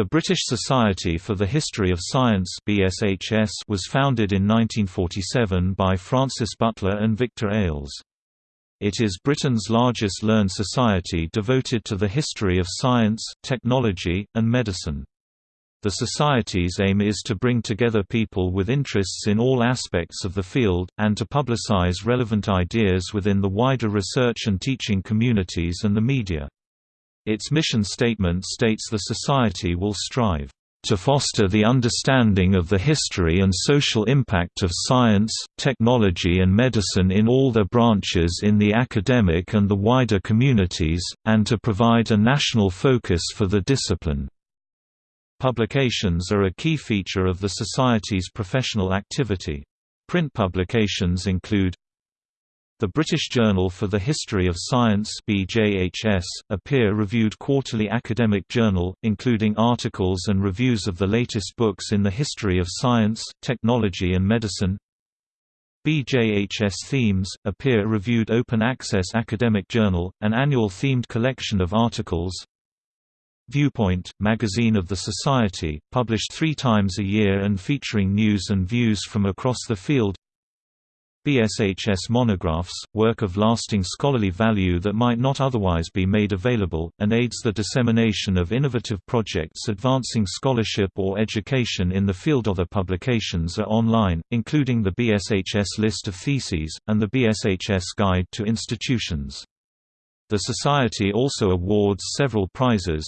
The British Society for the History of Science BSHS was founded in 1947 by Francis Butler and Victor Ailes. It is Britain's largest learned society devoted to the history of science, technology, and medicine. The Society's aim is to bring together people with interests in all aspects of the field, and to publicize relevant ideas within the wider research and teaching communities and the media. Its mission statement states the Society will strive to foster the understanding of the history and social impact of science, technology and medicine in all their branches in the academic and the wider communities, and to provide a national focus for the discipline. Publications are a key feature of the Society's professional activity. Print publications include the British Journal for the History of Science BJHS, a peer-reviewed quarterly academic journal, including articles and reviews of the latest books in the history of science, technology and medicine. BJHS Themes, a peer-reviewed open-access academic journal, an annual themed collection of articles. Viewpoint, magazine of the Society, published three times a year and featuring news and views from across the field BSHS monographs, work of lasting scholarly value that might not otherwise be made available, and aids the dissemination of innovative projects advancing scholarship or education in the field. Other publications are online, including the BSHS list of theses, and the BSHS Guide to Institutions. The Society also awards several prizes,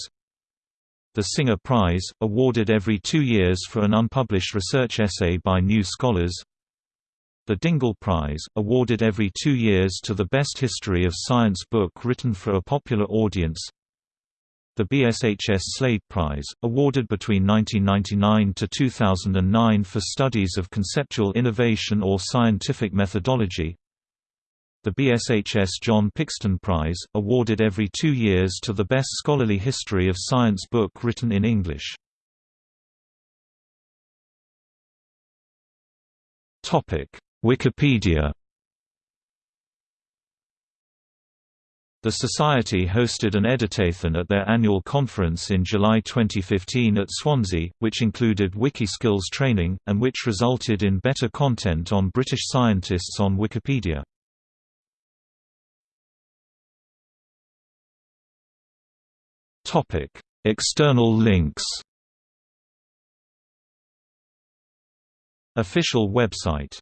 the Singer Prize, awarded every two years for an unpublished research essay by new scholars the Dingle Prize, awarded every two years to the best history of science book written for a popular audience. The BSHS Slade Prize, awarded between 1999 to 2009 for studies of conceptual innovation or scientific methodology. The BSHS John Pickstone Prize, awarded every two years to the best scholarly history of science book written in English Wikipedia. The Society hosted an editathon at their annual conference in July 2015 at Swansea, which included Wikiskills training, and which resulted in better content on British scientists on Wikipedia. External links. Official website